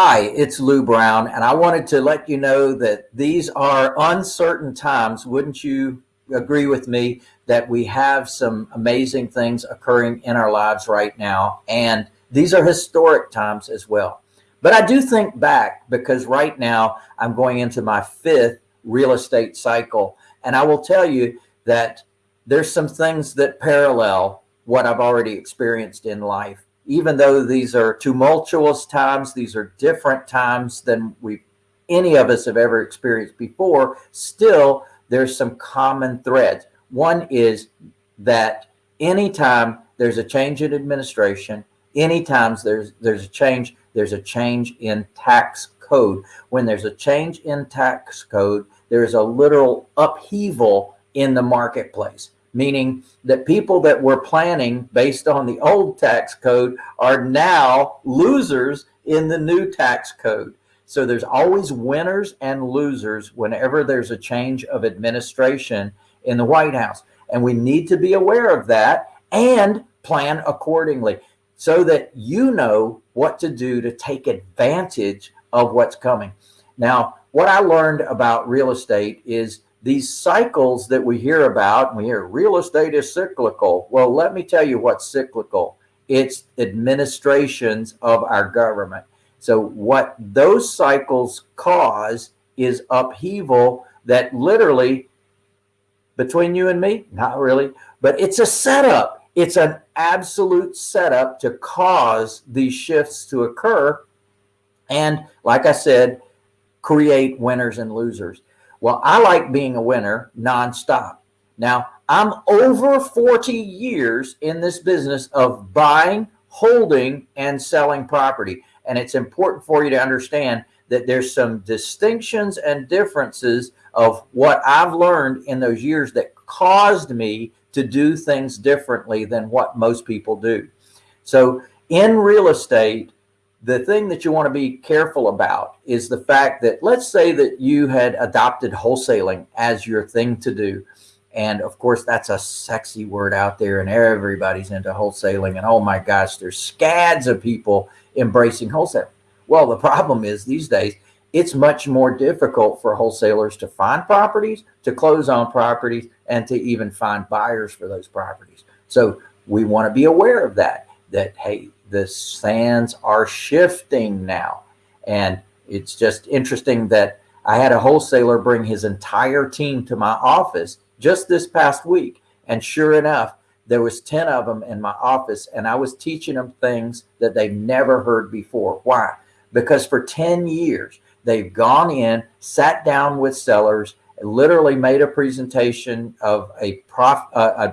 Hi, it's Lou Brown, and I wanted to let you know that these are uncertain times. Wouldn't you agree with me that we have some amazing things occurring in our lives right now? And these are historic times as well. But I do think back because right now I'm going into my fifth real estate cycle. And I will tell you that there's some things that parallel what I've already experienced in life even though these are tumultuous times, these are different times than we any of us have ever experienced before, still there's some common threads. One is that anytime there's a change in administration, anytime there's there's a change, there's a change in tax code. When there's a change in tax code, there's a literal upheaval in the marketplace meaning that people that were planning based on the old tax code are now losers in the new tax code. So there's always winners and losers whenever there's a change of administration in the White House. And we need to be aware of that and plan accordingly so that you know what to do to take advantage of what's coming. Now, what I learned about real estate is these cycles that we hear about, we hear real estate is cyclical. Well, let me tell you what's cyclical. It's administrations of our government. So what those cycles cause is upheaval that literally between you and me, not really, but it's a setup. It's an absolute setup to cause these shifts to occur. And like I said, create winners and losers. Well, I like being a winner nonstop. Now, I'm over 40 years in this business of buying, holding, and selling property. And it's important for you to understand that there's some distinctions and differences of what I've learned in those years that caused me to do things differently than what most people do. So in real estate, the thing that you want to be careful about is the fact that let's say that you had adopted wholesaling as your thing to do. And of course, that's a sexy word out there and everybody's into wholesaling. And oh my gosh, there's scads of people embracing wholesale. Well, the problem is these days, it's much more difficult for wholesalers to find properties, to close on properties, and to even find buyers for those properties. So we want to be aware of that, that, hey, the sands are shifting now. And it's just interesting that I had a wholesaler bring his entire team to my office just this past week. And sure enough, there was 10 of them in my office and I was teaching them things that they've never heard before. Why? Because for 10 years, they've gone in, sat down with sellers, literally made a presentation of a, prof, uh,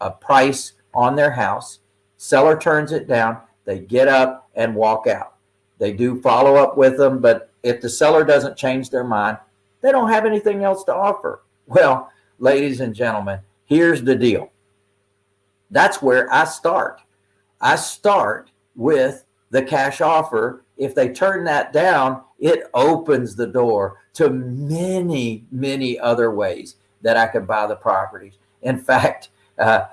a, a price on their house. Seller turns it down. They get up and walk out. They do follow up with them, but if the seller doesn't change their mind, they don't have anything else to offer. Well, ladies and gentlemen, here's the deal. That's where I start. I start with the cash offer. If they turn that down, it opens the door to many, many other ways that I can buy the properties. In fact, uh,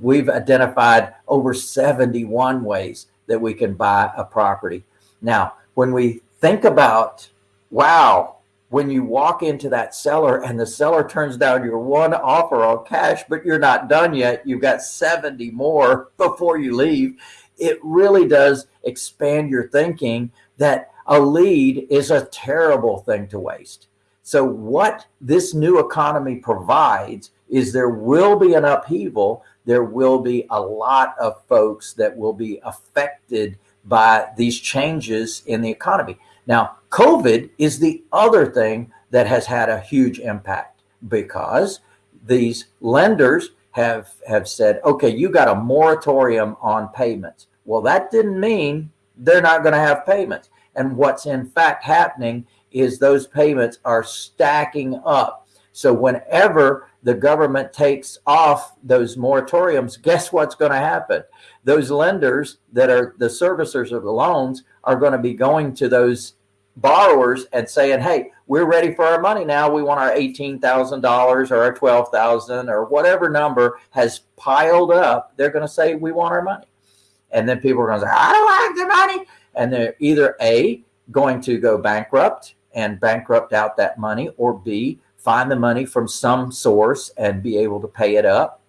we've identified over 71 ways that we can buy a property. Now, when we think about, wow, when you walk into that seller and the seller turns down your one offer on cash, but you're not done yet, you've got 70 more before you leave, it really does expand your thinking that a lead is a terrible thing to waste. So what this new economy provides is there will be an upheaval there will be a lot of folks that will be affected by these changes in the economy. Now, COVID is the other thing that has had a huge impact because these lenders have, have said, okay, you got a moratorium on payments. Well, that didn't mean they're not going to have payments. And what's in fact happening is those payments are stacking up. So whenever the government takes off those moratoriums, guess what's going to happen? Those lenders that are the servicers of the loans are going to be going to those borrowers and saying, hey, we're ready for our money now. We want our $18,000 or our 12,000 or whatever number has piled up. They're going to say, we want our money. And then people are going to say, I don't like the money. And they're either A, going to go bankrupt and bankrupt out that money, or B, find the money from some source and be able to pay it up,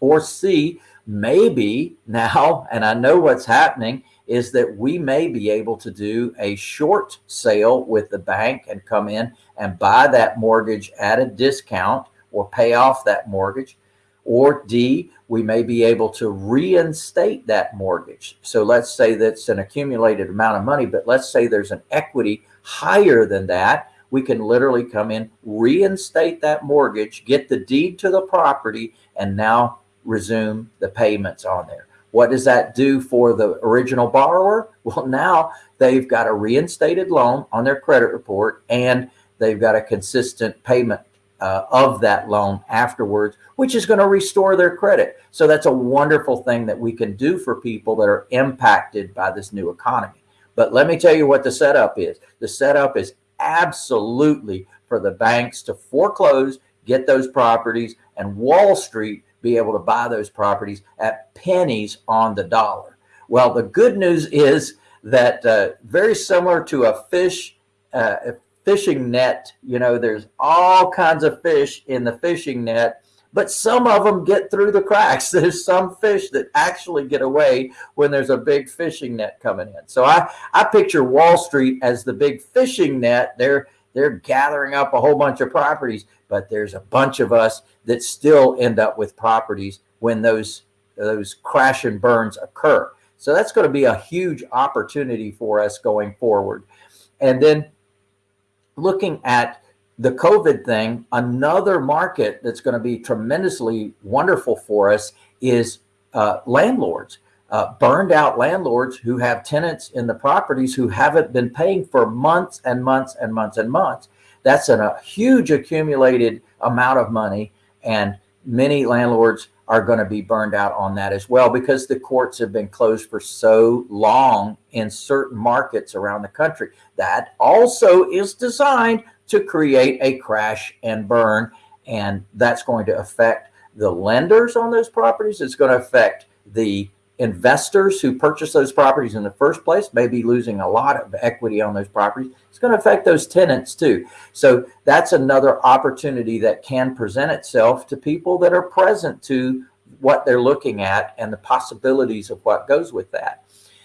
or C, maybe now, and I know what's happening, is that we may be able to do a short sale with the bank and come in and buy that mortgage at a discount or pay off that mortgage. Or D, we may be able to reinstate that mortgage. So let's say that's an accumulated amount of money, but let's say there's an equity higher than that. We can literally come in, reinstate that mortgage, get the deed to the property, and now resume the payments on there. What does that do for the original borrower? Well, now they've got a reinstated loan on their credit report and they've got a consistent payment uh, of that loan afterwards, which is going to restore their credit. So that's a wonderful thing that we can do for people that are impacted by this new economy. But let me tell you what the setup is. The setup is absolutely for the banks to foreclose, get those properties, and Wall Street be able to buy those properties at pennies on the dollar. Well, the good news is that uh, very similar to a fish, uh, fishing net. You know, there's all kinds of fish in the fishing net, but some of them get through the cracks. There's some fish that actually get away when there's a big fishing net coming in. So I, I picture Wall Street as the big fishing net. They're, they're gathering up a whole bunch of properties, but there's a bunch of us that still end up with properties when those, those crash and burns occur. So that's going to be a huge opportunity for us going forward. And then looking at the COVID thing, another market that's going to be tremendously wonderful for us is uh, landlords, uh, burned out landlords who have tenants in the properties who haven't been paying for months and months and months and months. That's an, a huge accumulated amount of money. And many landlords are going to be burned out on that as well because the courts have been closed for so long in certain markets around the country. That also is designed to create a crash and burn. And that's going to affect the lenders on those properties. It's going to affect the investors who purchase those properties in the first place may be losing a lot of equity on those properties. It's going to affect those tenants too. So that's another opportunity that can present itself to people that are present to what they're looking at and the possibilities of what goes with that.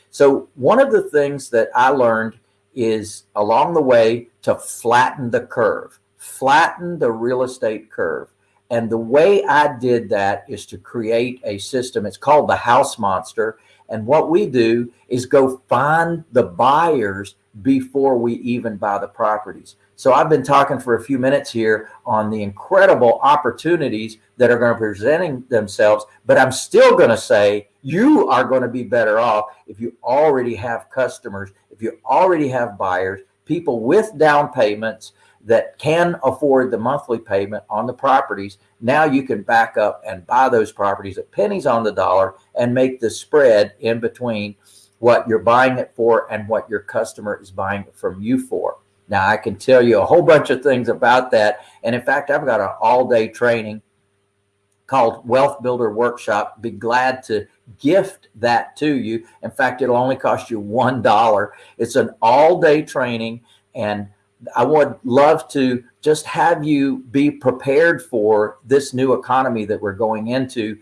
So one of the things that I learned is along the way to flatten the curve, flatten the real estate curve. And the way I did that is to create a system. It's called the house monster. And what we do is go find the buyers before we even buy the properties. So I've been talking for a few minutes here on the incredible opportunities that are going to be presenting themselves, but I'm still going to say you are going to be better off if you already have customers, if you already have buyers, people with down payments, that can afford the monthly payment on the properties. Now you can back up and buy those properties at pennies on the dollar and make the spread in between what you're buying it for and what your customer is buying it from you for. Now I can tell you a whole bunch of things about that. And in fact, I've got an all day training called Wealth Builder Workshop. Be glad to gift that to you. In fact, it'll only cost you $1. It's an all day training and I would love to just have you be prepared for this new economy that we're going into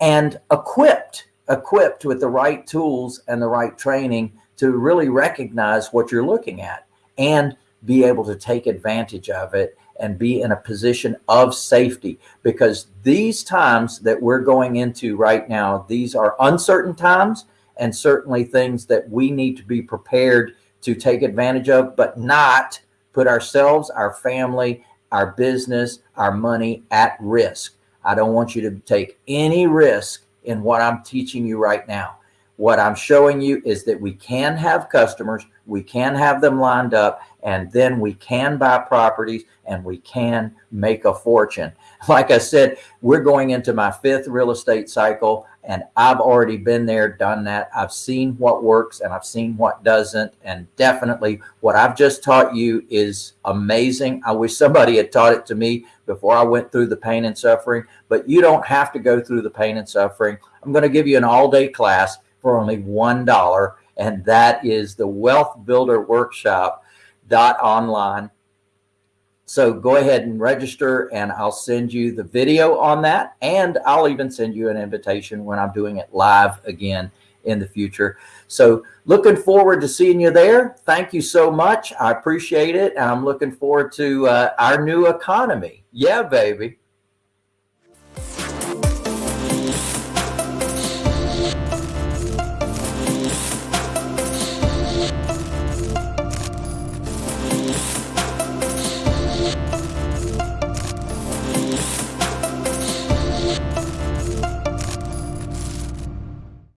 and equipped, equipped with the right tools and the right training to really recognize what you're looking at and be able to take advantage of it and be in a position of safety. Because these times that we're going into right now, these are uncertain times and certainly things that we need to be prepared to take advantage of, but not put ourselves, our family, our business, our money at risk. I don't want you to take any risk in what I'm teaching you right now. What I'm showing you is that we can have customers, we can have them lined up, and then we can buy properties and we can make a fortune. Like I said, we're going into my fifth real estate cycle and I've already been there, done that. I've seen what works and I've seen what doesn't. And definitely what I've just taught you is amazing. I wish somebody had taught it to me before I went through the pain and suffering, but you don't have to go through the pain and suffering. I'm going to give you an all day class for only $1 and that is the Wealth Builder Workshop dot online. So go ahead and register and I'll send you the video on that. And I'll even send you an invitation when I'm doing it live again in the future. So looking forward to seeing you there. Thank you so much. I appreciate it. I'm looking forward to uh, our new economy. Yeah, baby.